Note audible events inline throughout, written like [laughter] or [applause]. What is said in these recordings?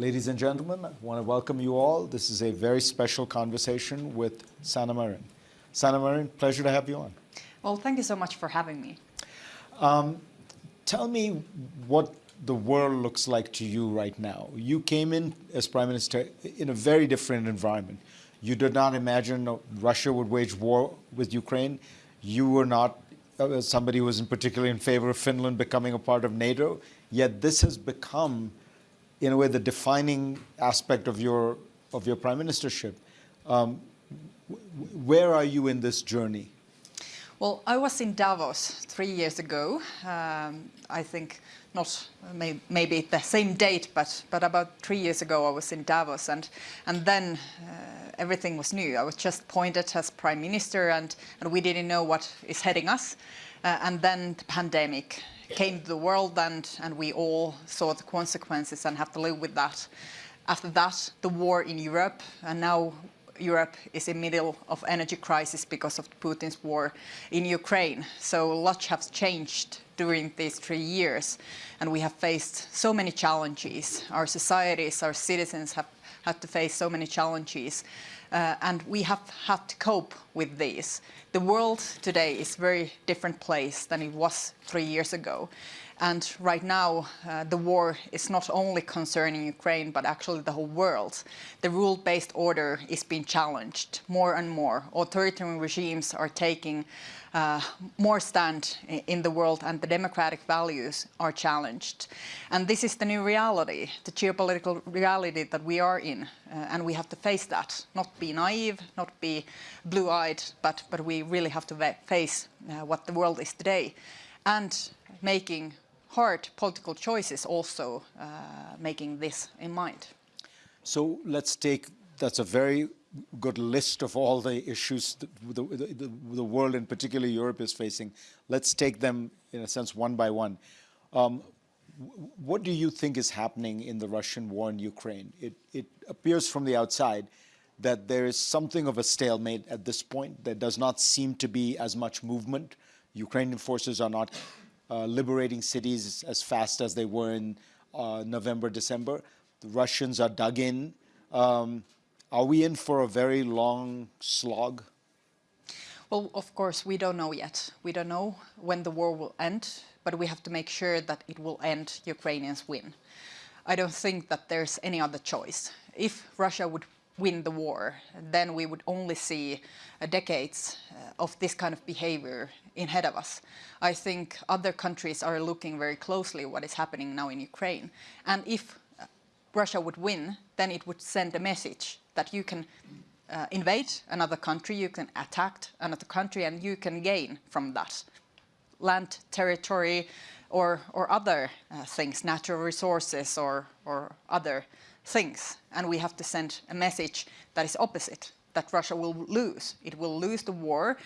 Ladies and gentlemen, I want to welcome you all. This is a very special conversation with Sanna Marin. Sanna Marin, pleasure to have you on. Well, thank you so much for having me. Um, tell me what the world looks like to you right now. You came in as Prime Minister in a very different environment. You did not imagine Russia would wage war with Ukraine. You were not uh, somebody who was in particular in favor of Finland becoming a part of NATO. Yet this has become in a way, the defining aspect of your, of your prime ministership. Um, where are you in this journey? Well, I was in Davos three years ago. Um, I think not may, maybe the same date, but but about three years ago I was in Davos, and and then uh, everything was new. I was just appointed as prime minister, and and we didn't know what is heading us. Uh, and then the pandemic came to the world and, and we all saw the consequences and have to live with that. After that, the war in Europe, and now Europe is in the middle of energy crisis because of Putin's war in Ukraine. So a lot has changed during these three years, and we have faced so many challenges. Our societies, our citizens have had to face so many challenges, uh, and we have had to cope with these. The world today is a very different place than it was three years ago. And right now, uh, the war is not only concerning Ukraine, but actually the whole world. The rule-based order is being challenged more and more. Authoritarian regimes are taking uh, more stand in the world and the democratic values are challenged. And this is the new reality, the geopolitical reality that we are in. Uh, and we have to face that, not be naive, not be blue-eyed, but, but we really have to face uh, what the world is today. And making hard political choices also uh, making this in mind. So let's take, that's a very good list of all the issues the, the, the, world, and particularly Europe, is facing. Let's take them, in a sense, one by one. Um, what do you think is happening in the Russian war in Ukraine? It, it appears from the outside that there is something of a stalemate at this point. There does not seem to be as much movement. Ukrainian forces are not uh, liberating cities as fast as they were in uh, November, December. The Russians are dug in. Um, are we in for a very long slog? Well, of course, we don't know yet. We don't know when the war will end, but we have to make sure that it will end, Ukrainians win. I don't think that there's any other choice. If Russia would win the war, then we would only see uh, decades uh, of this kind of behavior ahead of us. I think other countries are looking very closely what is happening now in Ukraine. And if Russia would win, then it would send a message that you can uh, invade another country, you can attack another country, and you can gain from that land, territory, or, or other uh, things, natural resources or, or other things. And we have to send a message that is opposite, that Russia will lose. It will lose the war.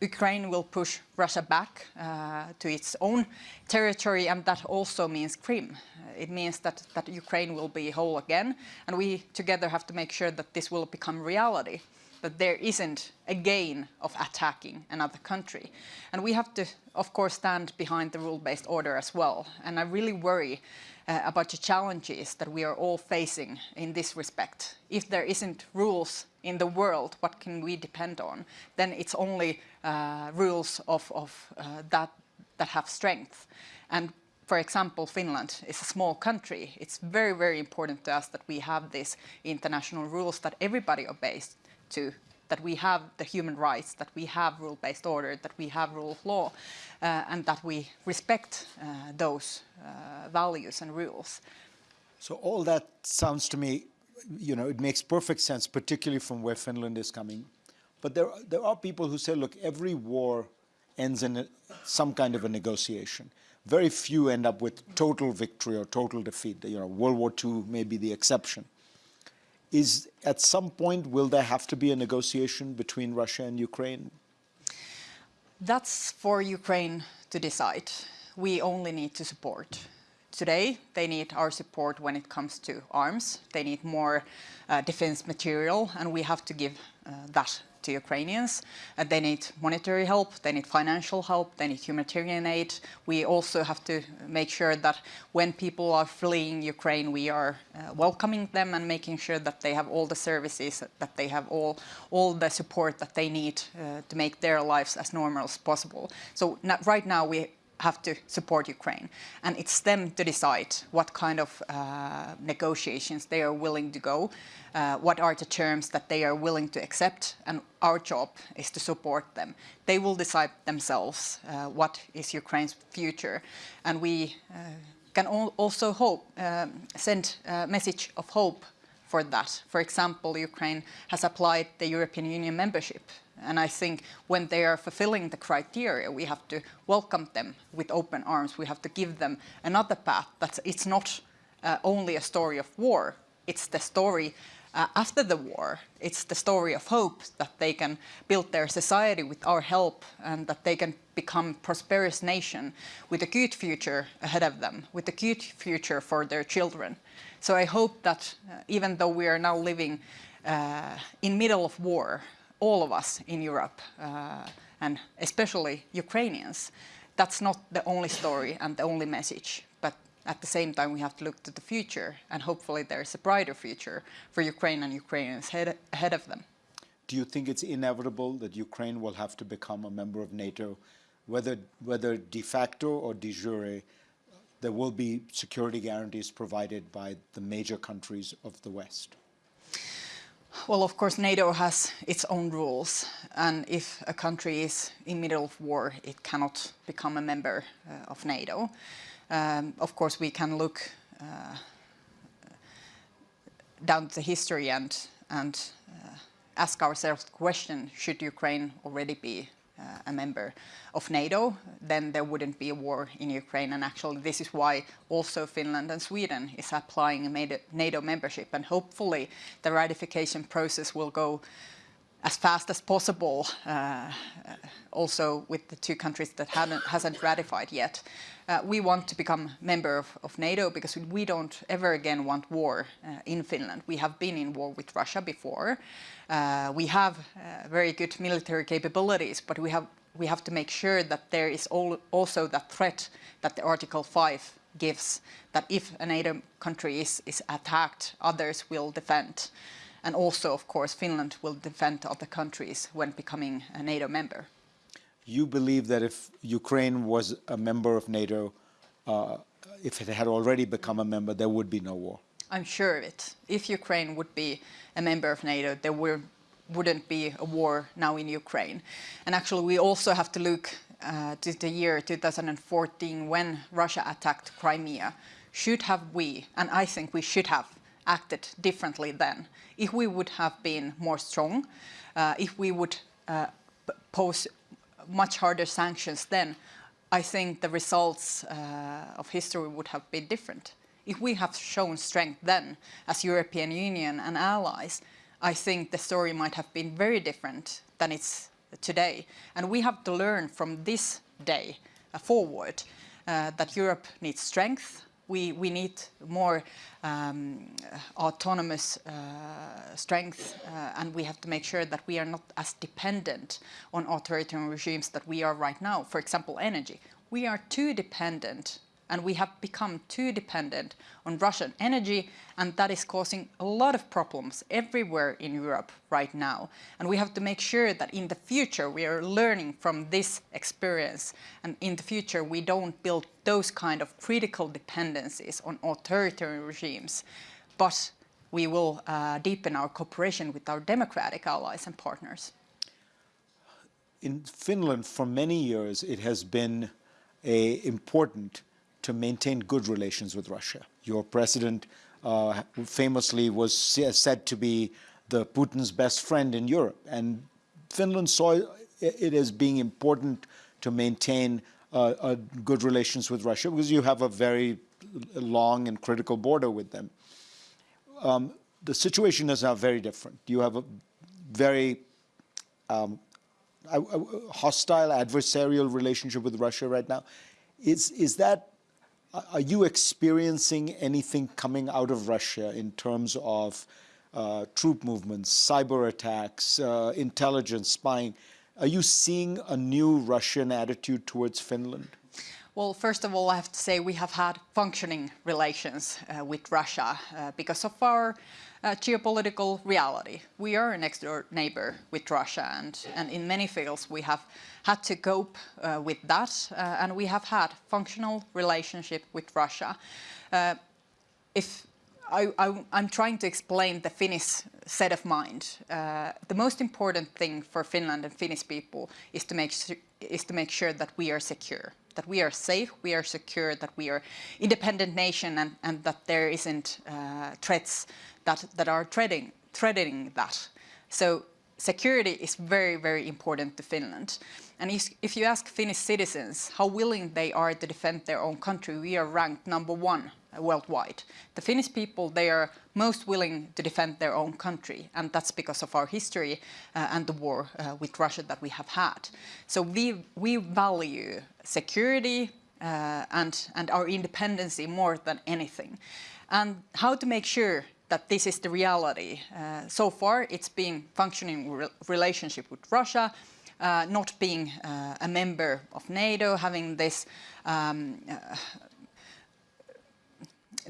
Ukraine will push Russia back uh, to its own territory, and that also means Crimea. It means that, that Ukraine will be whole again, and we together have to make sure that this will become reality that there isn't a gain of attacking another country. And we have to, of course, stand behind the rule-based order as well. And I really worry uh, about the challenges that we are all facing in this respect. If there isn't rules in the world, what can we depend on? Then it's only uh, rules of, of uh, that, that have strength. And for example, Finland is a small country. It's very, very important to us that we have these international rules that everybody obeys to that we have the human rights, that we have rule-based order, that we have rule of law, uh, and that we respect uh, those uh, values and rules. So all that sounds to me, you know, it makes perfect sense, particularly from where Finland is coming. But there, there are people who say, look, every war ends in a, some kind of a negotiation. Very few end up with total victory or total defeat. You know, World War II may be the exception is at some point, will there have to be a negotiation between Russia and Ukraine? That's for Ukraine to decide. We only need to support. Today, they need our support when it comes to arms. They need more uh, defense material, and we have to give uh, that to Ukrainians. Uh, they need monetary help, they need financial help, they need humanitarian aid. We also have to make sure that when people are fleeing Ukraine, we are uh, welcoming them and making sure that they have all the services, that they have all, all the support that they need uh, to make their lives as normal as possible. So right now we have to support Ukraine. And it's them to decide what kind of uh, negotiations they are willing to go, uh, what are the terms that they are willing to accept, and our job is to support them. They will decide themselves uh, what is Ukraine's future, and we uh, can also hope, um, send a message of hope for that. For example, Ukraine has applied the European Union membership and I think when they are fulfilling the criteria, we have to welcome them with open arms. We have to give them another path that it's not uh, only a story of war. It's the story uh, after the war. It's the story of hope that they can build their society with our help and that they can become prosperous nation with a good future ahead of them, with a good future for their children. So I hope that uh, even though we are now living uh, in middle of war, all of us in Europe, uh, and especially Ukrainians, that's not the only story and the only message. At the same time, we have to look to the future, and hopefully there's a brighter future for Ukraine and Ukrainians ahead, ahead of them. Do you think it's inevitable that Ukraine will have to become a member of NATO, whether, whether de facto or de jure, there will be security guarantees provided by the major countries of the West? Well, of course, NATO has its own rules, and if a country is in middle of war, it cannot become a member uh, of NATO. Um, of course, we can look uh, down the history and, and uh, ask ourselves the question, should Ukraine already be uh, a member of NATO, then there wouldn't be a war in Ukraine. And actually, this is why also Finland and Sweden is applying a NATO membership. And hopefully, the ratification process will go as fast as possible, uh, also with the two countries that haven't, hasn't ratified yet. Uh, we want to become member of, of, NATO because we don't ever again want war uh, in Finland. We have been in war with Russia before. We have very good military capabilities, but we have we have to make sure that there is also that threat that the Article 5 gives, that if a NATO country is, is attacked, others will defend. And also, of course, Finland will defend other countries when becoming a NATO member. You believe that if Ukraine was a member of NATO, uh, if it had already become a member, there would be no war? I'm sure of it. If Ukraine would be a member of NATO, there were, wouldn't be a war now in Ukraine. And actually, we also have to look uh, to the year 2014 when Russia attacked Crimea. Should have we, and I think we should have, acted differently then. If we would have been more strong, uh, if we would uh, pose much harder sanctions then, I think the results uh, of history would have been different. If we have shown strength then as European Union and allies, I think the story might have been very different than it's today. And we have to learn from this day uh, forward uh, that Europe needs strength, we, we need more um, autonomous uh, strength uh, and we have to make sure that we are not as dependent on authoritarian regimes that we are right now. For example, energy. We are too dependent and we have become too dependent on Russian energy and that is causing a lot of problems everywhere in Europe right now. And we have to make sure that in the future we are learning from this experience and in the future we don't build those kind of critical dependencies on authoritarian regimes, but we will uh, deepen our cooperation with our democratic allies and partners. In Finland, for many years, it has been a important to maintain good relations with Russia. Your president uh, famously was said to be the Putin's best friend in Europe, and Finland saw it as being important to maintain uh, good relations with Russia because you have a very long and critical border with them. Um, the situation is now very different. You have a very um, hostile, adversarial relationship with Russia right now. Is, is that are you experiencing anything coming out of Russia in terms of uh, troop movements, cyber attacks, uh, intelligence, spying. Are you seeing a new Russian attitude towards Finland? Well, first of all, I have to say we have had functioning relations uh, with Russia uh, because of our uh, geopolitical reality. We are a next door neighbor with Russia and, and in many fields we have had to cope uh, with that uh, and we have had functional relationship with Russia. Uh, if I, am trying to explain the Finnish set of mind. Uh, the most important thing for Finland and Finnish people is to make is to make sure that we are secure, that we are safe, we are secure, that we are independent nation, and, and that there isn't uh, threats that that are threatening threatening that. So security is very very important to Finland. And if you ask Finnish citizens how willing they are to defend their own country, we are ranked number one worldwide. The Finnish people, they are most willing to defend their own country, and that's because of our history uh, and the war uh, with Russia that we have had. So we, we value security uh, and, and our independence more than anything. And how to make sure that this is the reality. Uh, so far, it's been functioning re relationship with Russia, uh, not being uh, a member of NATO, having this um, uh,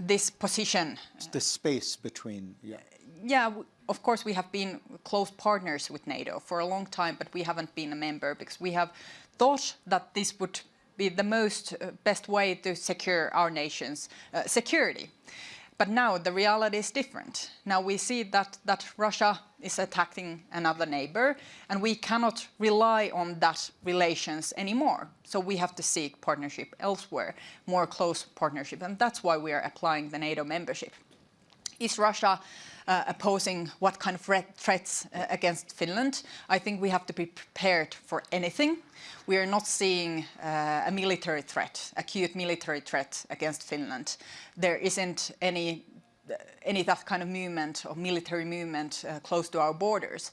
this position. the space between, yeah. Yeah, of course we have been close partners with NATO for a long time, but we haven't been a member because we have thought that this would be the most uh, best way to secure our nation's uh, security. But now the reality is different. Now we see that, that Russia is attacking another neighbor and we cannot rely on that relations anymore. So we have to seek partnership elsewhere, more close partnership. And that's why we are applying the NATO membership. Is Russia uh, opposing what kind of threats uh, against Finland? I think we have to be prepared for anything. We are not seeing uh, a military threat, acute military threat against Finland. There isn't any any that kind of movement or military movement uh, close to our borders.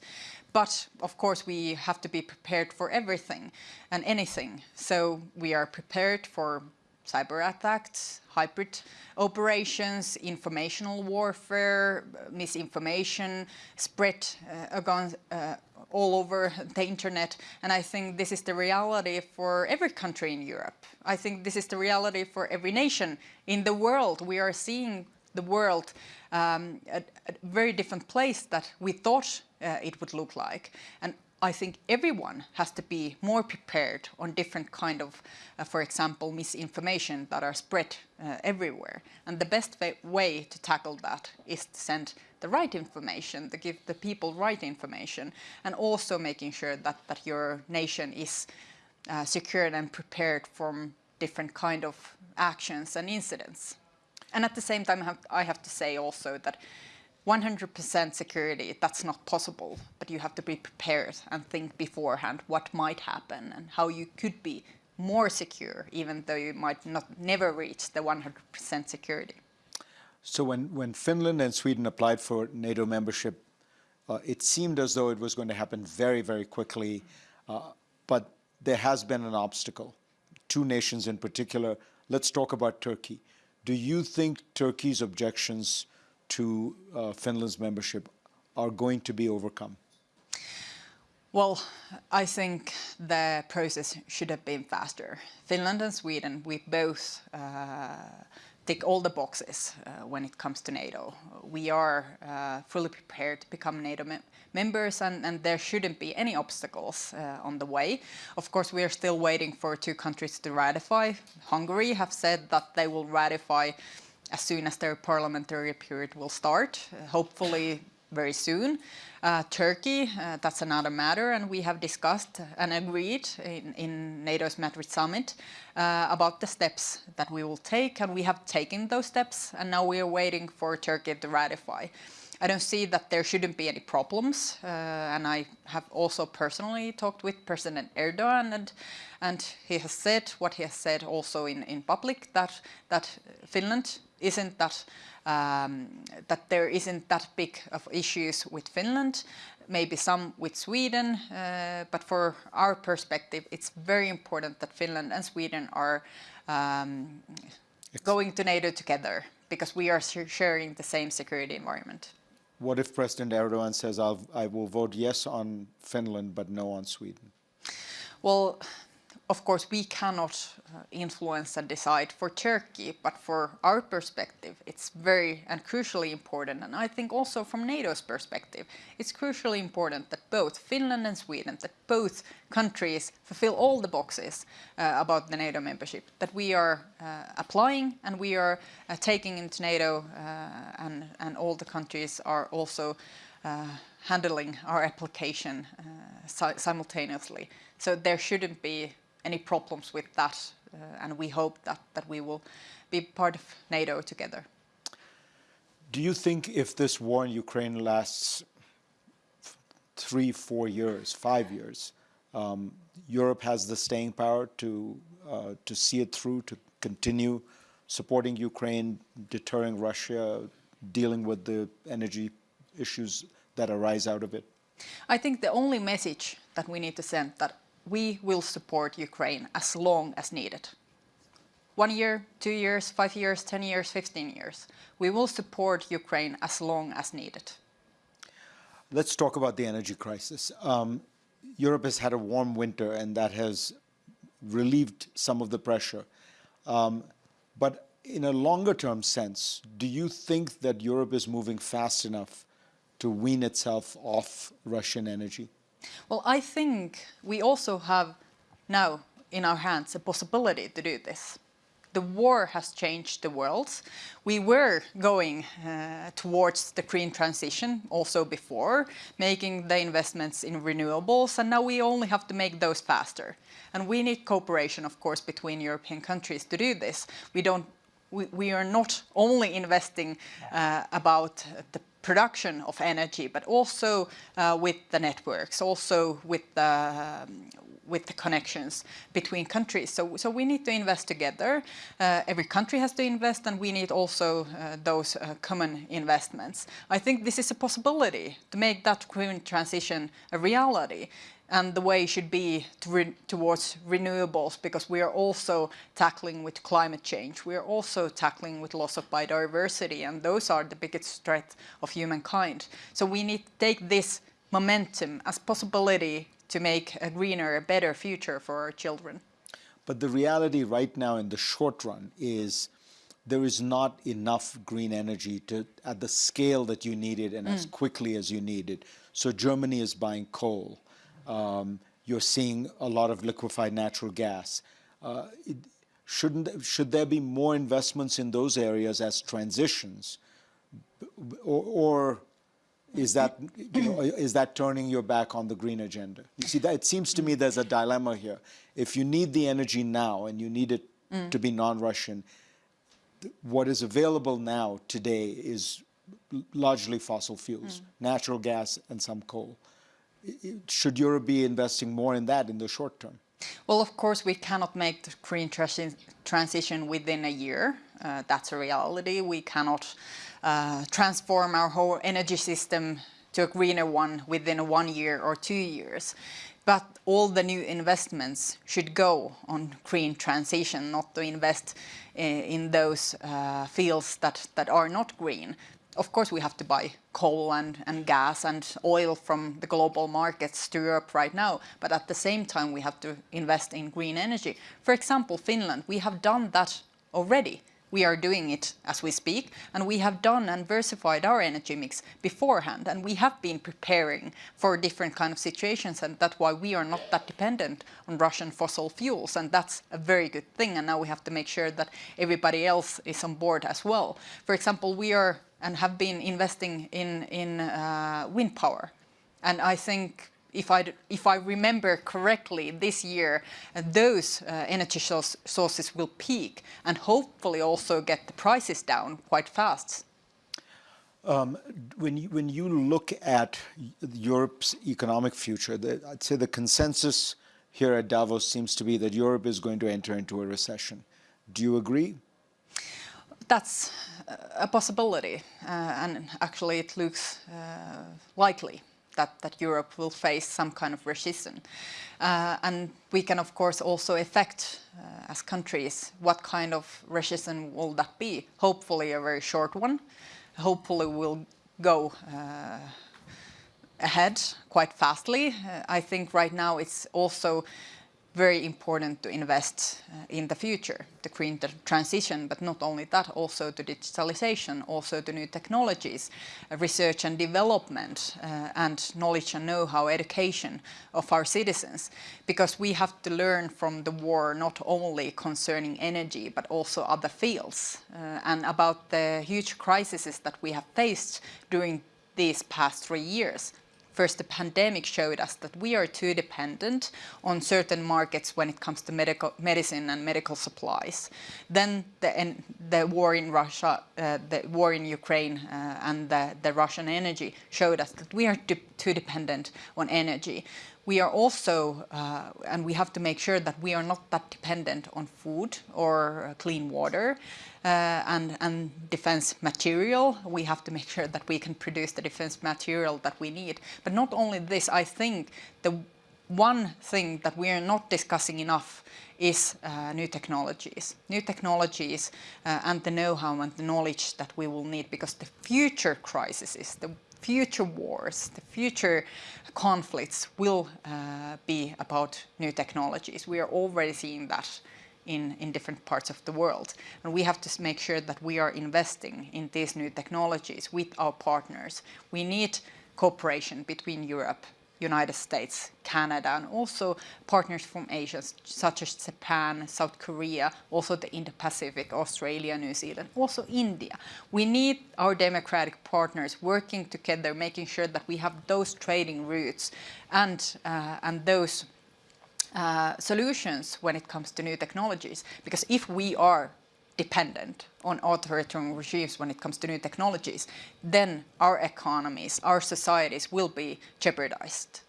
But of course we have to be prepared for everything and anything. So we are prepared for cyber attacks, hybrid operations, informational warfare, misinformation, spread uh, uh, all over the internet. And I think this is the reality for every country in Europe. I think this is the reality for every nation in the world. We are seeing the world um, a, a, very different place that we thought uh, it would look like. And I think everyone has to be more prepared on different kind of, uh, for example, misinformation that are spread uh, everywhere. And the best way to tackle that is to send the right information, to give the people right information, and also making sure that, that your nation is uh, secured and prepared from different kind of actions and incidents. And at the same time, I have, I have to say also that 100% security, that's not possible, but you have to be prepared and think beforehand what might happen and how you could be more secure, even though you might not never reach the 100% security. So when, when Finland and Sweden applied for NATO membership, uh, it seemed as though it was going to happen very, very quickly, uh, but there has been an obstacle. Two nations in particular. Let's talk about Turkey. Do you think Turkey's objections to uh, Finland's membership are going to be overcome? Well, I think the process should have been faster. Finland and Sweden, we both uh, tick all the boxes uh, when it comes to NATO. We are uh, fully prepared to become NATO mem members and, and, there shouldn't be any obstacles uh, on the way. Of course, we are still waiting for two countries to ratify. Hungary have said that they will ratify as soon as their parliamentary period will start, hopefully very soon. Uh, Turkey, uh, that's another matter, and we have discussed and agreed in, in NATO's Madrid summit uh, about the steps that we will take, and we have taken those steps, and now we are waiting for Turkey to ratify. I don't see that there shouldn't be any problems, uh, and I have also personally talked with President Erdogan, and, and he has said what he has said also in, in public, that, that Finland isn't that um, that there isn't that big of issues with Finland, maybe some with Sweden, uh, but for our perspective, it's very important that Finland and Sweden are um, going to NATO together because we are sharing the same security environment. What if President Erdogan says, I'll, I will vote yes on Finland, but no on Sweden? Well, of course, we cannot uh, influence and decide for Turkey, but for our perspective, it's very and crucially important. And I think also from NATO's perspective, it's crucially important that both Finland and Sweden, that both countries fulfill all the boxes uh, about the NATO membership, that we are uh, applying and we are uh, taking into NATO uh, and, and all the countries are also uh, handling our application si simultaneously. So there shouldn't be any problems with that. Uh, and we hope that, that we will be part of NATO together. Do you think if this war in Ukraine lasts three, four years, five years, um, Europe has the staying power to, uh, to see it through, to continue supporting Ukraine, deterring Russia, dealing with the energy issues that arise out of it? I think the only message that we need to send that we will support Ukraine as long as needed. One year, two years, five years, 10 years, 15 years. We will support Ukraine as long as needed. Let's talk about the energy crisis. Um, Europe has had a warm winter and that has relieved some of the pressure. Um, but in a longer term sense, do you think that Europe is moving fast enough to wean itself off Russian energy? Well, I think we also have now in our hands a possibility to do this. The war has changed the world. We were going uh, towards the green transition also before, making the investments in renewables, and now we only have to make those faster. And we need cooperation, of course, between European countries to do this. We don't we, we, are not only investing uh, about the production of energy, but also uh, with the networks, also with the, um, with the connections between countries. So, so we need to invest together. Uh, every country has to invest and we need also uh, those uh, common investments. I think this is a possibility to make that green transition a reality and the way should be to re towards renewables because we are also tackling with climate change. We are also tackling with loss of biodiversity and those are the biggest threat of humankind. So we need to take this momentum as possibility to make a greener, a better future for our children. But the reality right now in the short run is there is not enough green energy to at the scale that you need it and mm. as quickly as you need it. So Germany is buying coal. Um, you're seeing a lot of liquefied natural gas. Uh, it, shouldn't should there be more investments in those areas as transitions, or, or is that you know, [clears throat] is that turning your back on the green agenda? You see, that it seems to me there's a dilemma here. If you need the energy now and you need it mm. to be non-Russian, what is available now today is largely fossil fuels, mm. natural gas and some coal should Europe be investing more in that in the short term? Well, of course, we cannot make the green transition within a year. Uh, that's a reality. We cannot uh, transform our whole energy system to a greener one within one year or two years. But all the new investments should go on green transition, not to invest in, uh, in those uh, fields that, that are not green of course we have to buy coal and, and gas and oil from the global markets to Europe right now, but at the same time we have to invest in green energy. For example, Finland, we have done that already. We are doing it as we speak, and we have done and diversified our energy mix beforehand, and we have been preparing for different kind of situations, and that's why we are not that dependent on Russian fossil fuels, and that's a very good thing, and now we have to make sure that everybody else is on board as well. For example, we are and have been investing in, in uh, wind power. And I think if I, if I remember correctly, this year uh, those uh, energy sources will peak and hopefully also get the prices down quite fast. Um, when, you, when you look at Europe's economic future, the, I'd say the consensus here at Davos seems to be that Europe is going to enter into a recession. Do you agree? That's a possibility, uh, and actually it looks uh, likely that, that Europe will face some kind of recession. Uh, and we can, of course, also affect, uh, as countries, what kind of recession will that be. Hopefully a very short one. Hopefully we'll go uh, ahead quite fastly. Uh, I think right now it's also very important to invest uh, in the future, the green transition, but not only that, also to digitalization, also to new technologies, uh, research and development, uh, and knowledge and know-how education of our citizens. Because we have to learn from the war not only concerning energy, but also other fields, uh, and about the huge crises that we have faced during these past three years First, the pandemic showed us that we are too dependent on certain markets when it comes to medical medicine and medical supplies. Then the, the war in Russia, uh, the war in Ukraine uh, and the, the Russian energy showed us that we are too dependent on energy we are also, uh, and we have to make sure that we are not that dependent on food or clean water uh, and, and defense material. We have to make [laughs] sure that we can produce the defense material that we need. But not only this, I think the one thing that we are not discussing enough is uh, new technologies. New technologies uh, and the know-how and the knowledge that we will need because the future crises, the future wars, the future conflicts will uh, be about new technologies. We are already seeing that in, in different parts of the world. And we have to make sure that we are investing in these new technologies with our partners. We need cooperation between Europe United States, Canada, and also partners from Asia, such as Japan, South Korea, also the Indo-Pacific, Australia, New Zealand, also India. We need our democratic partners working together, making sure that we have those trading routes and, uh, and those uh, solutions when it comes to new technologies. Because if we are dependent on authoritarian regimes when it comes to new technologies, then our economies, our societies will be jeopardized.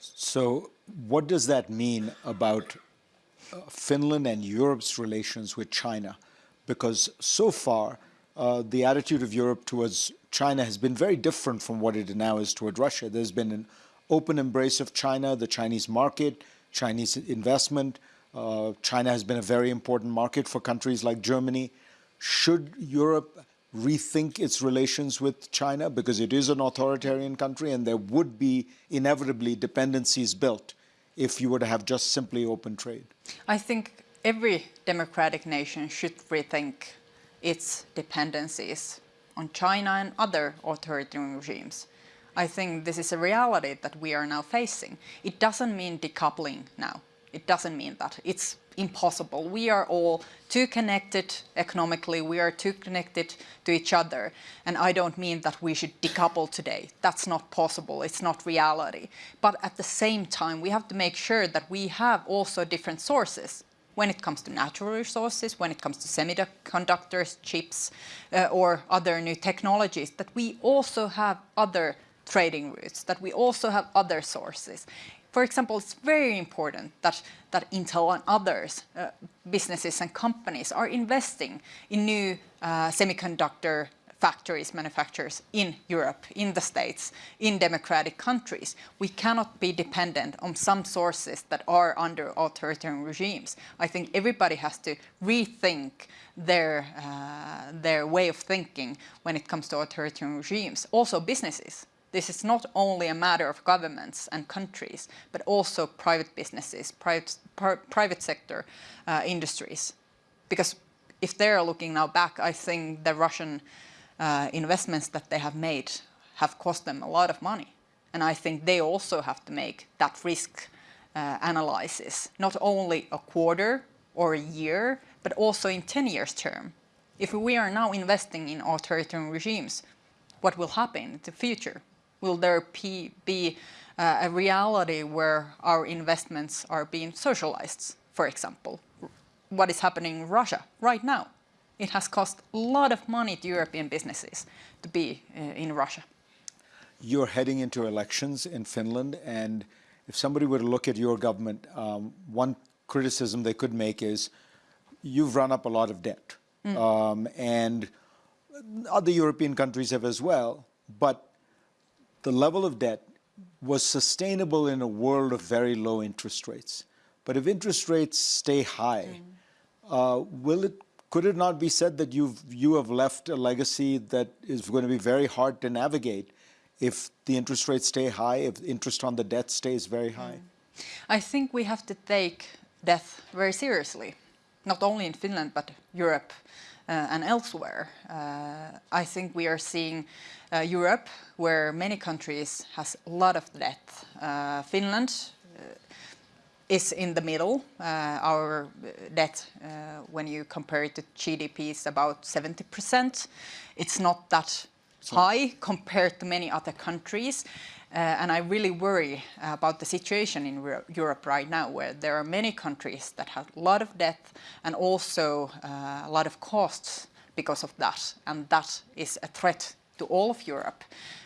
So what does that mean about uh, Finland and Europe's relations with China? Because so far, uh, the attitude of Europe towards China has been very different from what it now is toward Russia. There's been an open embrace of China, the Chinese market, Chinese investment, uh, China has been a very important market for countries like Germany. Should Europe rethink its relations with China because it is an authoritarian country and there would be inevitably dependencies built if you were to have just simply open trade? I think every democratic nation should rethink its dependencies on China and other authoritarian regimes. I think this is a reality that we are now facing. It doesn't mean decoupling now. It doesn't mean that. It's impossible. We are all too connected economically, we are too connected to each other. And I don't mean that we should decouple today. That's not possible, it's not reality. But at the same time, we have to make sure that we have also different sources when it comes to natural resources, when it comes to semiconductors, chips, uh, or other new technologies, that we also have other trading routes, that we also have other sources for example, it's very important that, that Intel and others, uh, businesses and companies are investing in new uh, semiconductor factories, manufacturers in Europe, in the States, in democratic countries. We cannot be dependent on some sources that are under authoritarian regimes. I think everybody has to rethink their, uh, their way of thinking when it comes to authoritarian regimes. Also businesses. This is not only a matter of governments and countries, but also private businesses, private, private sector uh, industries. Because if they're looking now back, I think the Russian uh, investments that they have made have cost them a lot of money. And I think they also have to make that risk uh, analysis, not only a quarter or a year, but also in 10 years term. If we are now investing in authoritarian regimes, what will happen in the future? Will there be uh, a reality where our investments are being socialized, for example? What is happening in Russia right now? It has cost a lot of money to European businesses to be uh, in Russia. You're heading into elections in Finland, and if somebody were to look at your government, um, one criticism they could make is you've run up a lot of debt. Mm. Um, and other European countries have as well, but the level of debt was sustainable in a world of very low interest rates. But if interest rates stay high, mm. uh, will it could it not be said that you've you have left a legacy that is going to be very hard to navigate if the interest rates stay high, if interest on the debt stays very high? I think we have to take death very seriously, not only in Finland but Europe and elsewhere. Uh, I think we are seeing uh, Europe where many countries has a lot of debt. Uh, Finland uh, is in the middle. Uh, our debt, when you compare it to GDP, is about 70%. It's not that high compared to many other countries. Uh, and I really worry about the situation in Europe right now, where there are many countries that have a lot of debt and also uh, a lot of costs because of that. And that is a threat to all of Europe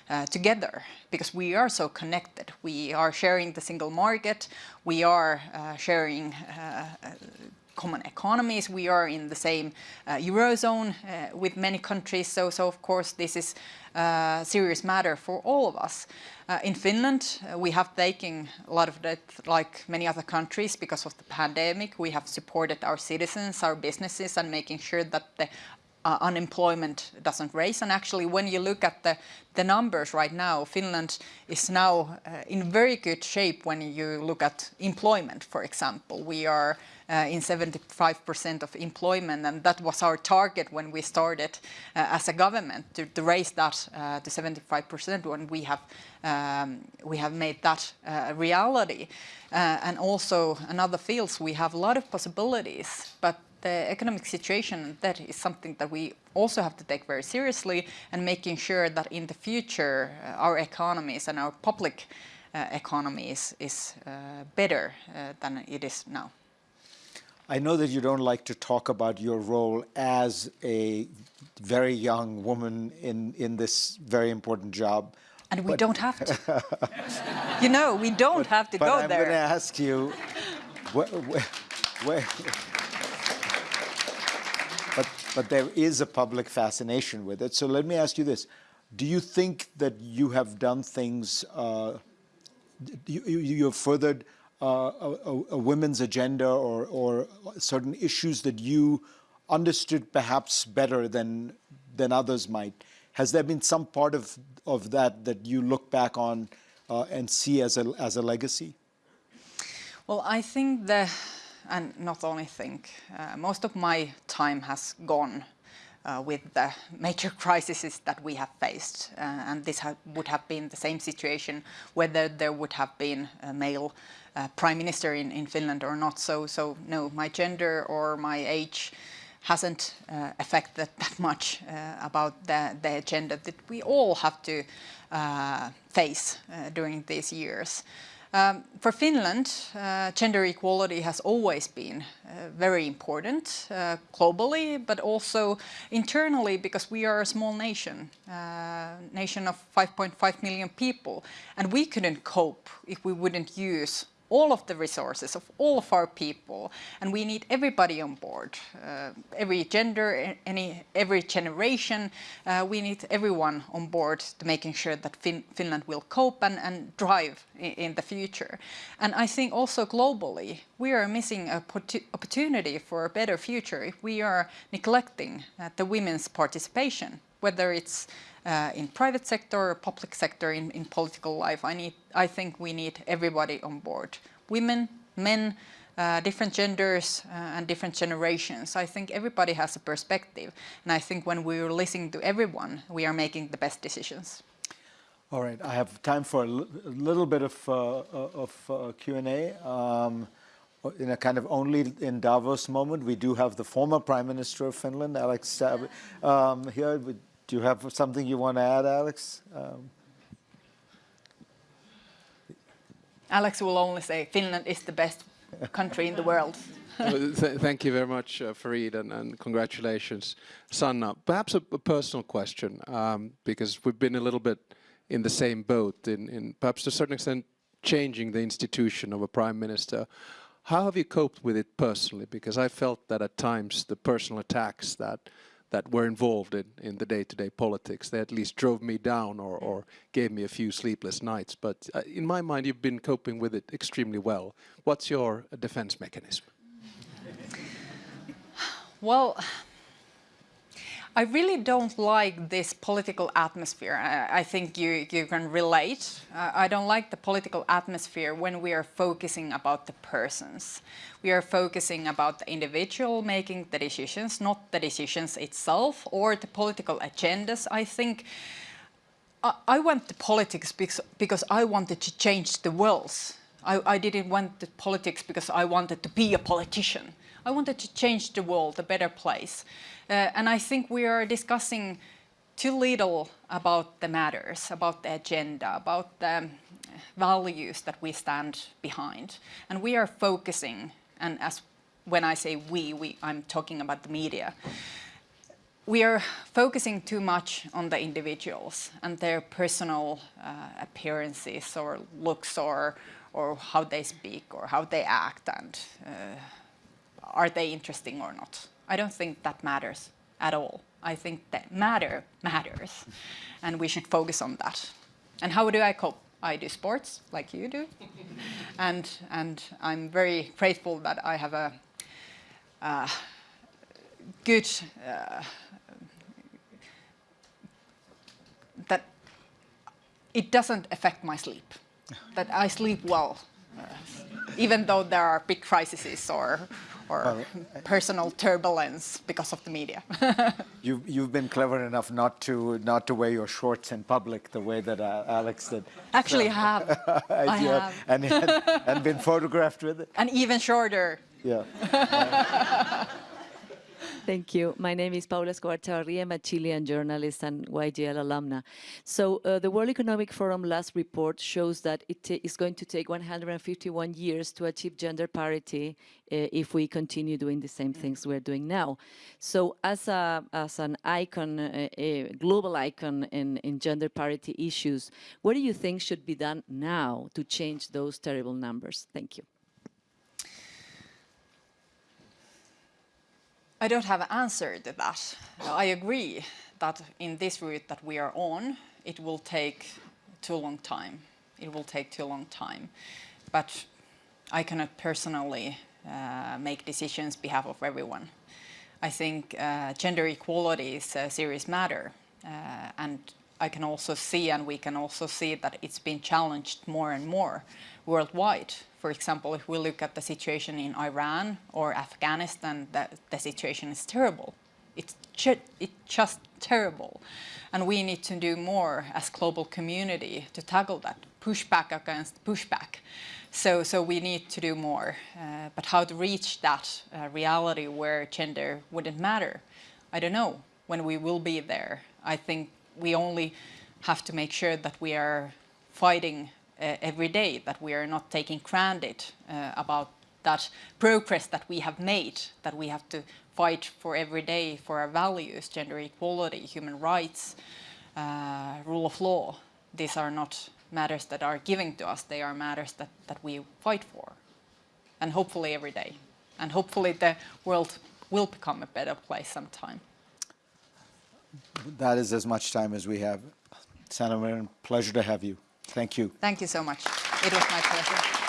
uh, together because we are so connected. We are sharing the single market, we are uh, sharing uh, common economies. We are in the same uh, eurozone uh, with many countries, so so of course this is a serious matter for all of us. Uh, in Finland, uh, we have taken a lot of debt like many other countries because of the pandemic. We have supported our citizens, our businesses, and making sure that the uh, unemployment doesn't raise. And actually, when you look at the, the numbers right now, Finland is now uh, in very good shape when you look at employment, for example. We are uh, in 75% of employment, and that was our target when we started uh, as a government to, to raise that uh, to 75% when we have um, we have made that uh, a reality. and also in other fields we have a lot of possibilities, but the economic situation, that is something that we also have to take very seriously and making sure that in the future uh, our economies and our public uh, economy is, uh, better uh, than it is now. I know that you don't like to talk about your role as a very young woman in, in this very important job. And we don't have to. [laughs] you know, we don't but, have to go I'm there. I'm going to ask you, where, where, where but, there is a public fascination with it. So let me ask you this. Do you think that you have done things, uh, you, you have furthered uh, a, a, women's agenda or, or certain issues that you understood perhaps better than, than others might? Has there been some part of, of that that you look back on uh, and see as a, as a legacy? Well, I think the and not only think. Uh, most of my time has gone uh, with the major [laughs] crises that we have faced. Uh, and this ha would have been the same situation whether there would have been a male uh, prime minister in, in Finland or not. So, so no, my gender or my age hasn't uh, affected [laughs] that much uh, about the, the agenda that we all have to face during these years. Um, for Finland, uh, gender equality has always been uh, very important uh, globally, but also internally because we are a small nation, uh, nation of 5.5 million people, and we couldn't cope if we wouldn't use all of the resources of all of our people, and we need everybody on board, uh, every gender, any every generation. Uh, we need everyone on board to making sure that fin Finland will cope and, and drive in, in, the future. And I think also globally, we are missing a opportunity for a better future if we are neglecting uh, the women's participation, whether it's uh, in private sector, or public sector, in, in political life. I need, I think we need everybody on board. Women, men, uh, different genders uh, and different generations. I think everybody has a perspective. And I think when we're listening to everyone, we are making the best decisions. All right, I have time for a, little bit of, uh, uh, of uh, Q&A. Um, in a kind of only in Davos moment, we do have the former Prime Minister of Finland, Alex, um, here. Do you have something you want to add, Alex? Um, Alex will only say Finland is the best country in the world. [laughs] th thank you very much, uh, Fareed, and, and, congratulations, Sanna. Perhaps a, a personal question, um, because we've been a little bit in the same boat, in, in perhaps to a certain extent changing the institution of a prime minister. How have you coped with it personally? Because I felt that at times the personal attacks that that were involved in, in the day-to-day -day politics. They at least drove me down or, or gave me a few sleepless nights. But uh, in my mind, you've been coping with it extremely well. What's your defense mechanism? Well, I really don't like this political atmosphere. I, think you, you can relate. I don't like the political atmosphere when we are focusing about the persons. We are focusing about the individual making the decisions, not the decisions itself or the political agendas. I think I, I went to politics because, because I wanted to change the world. I, I didn't want the politics because I wanted to be a politician. I wanted to change the world, a better place. Uh, and I think we are discussing too little about the matters, about the agenda, about the values that we stand behind. And we are focusing, and as when I say we, we I'm talking about the media, we are focusing too much on the individuals and their personal uh, appearances or looks or, or how they speak or how they act and uh, are they interesting or not. I don't think that matters at all. I think that matter matters, and we should focus on that. And how do I cope? I do sports like you do, [laughs] and and I'm very grateful that I have a, a good uh, that it doesn't affect my sleep. That I sleep well, uh, even though there are big crises or or [laughs] personal turbulence because of the media. [laughs] you've, you've been clever enough not to not to wear your shorts in public the way that uh, Alex did. Actually, so, have. [laughs] I have. And, and, and been photographed with it. And even shorter. Yeah. Thank you. My name is Paula Escobar-Chavarria. I'm a Chilean journalist and YGL alumna. So uh, the World Economic Forum last report shows that it is going to take 151 years to achieve gender parity uh, if we continue doing the same things we're doing now. So as, a, as an icon, uh, a global icon in, in gender parity issues, what do you think should be done now to change those terrible numbers? Thank you. I don't have an answer to that. I agree that in this route that we are on, it will take too long time. It will take too long time. But I cannot personally uh, make decisions behalf of everyone. I think uh, gender equality is a serious matter. Uh, and I can also see, and we can also see that it's been challenged more and more worldwide. For example, if we look at the situation in Iran or Afghanistan, the, the situation is terrible. It's, ju it's just terrible. And we need to do more as global community to tackle that, pushback against pushback. So, so we need to do more. Uh, but how to reach that uh, reality where gender wouldn't matter, I don't know when we will be there. I think we only have to make sure that we are fighting uh, every day, that we are not taking granted uh, about that progress that we have made, that we have to fight for every day for our values, gender equality, human rights, uh, rule of law. These are not matters that are given to us, they are matters that, that we fight for. And hopefully every day. And hopefully the world will become a better place sometime. That is as much time as we have. Marin, pleasure to have you. Thank you. Thank you so much. It was my pleasure.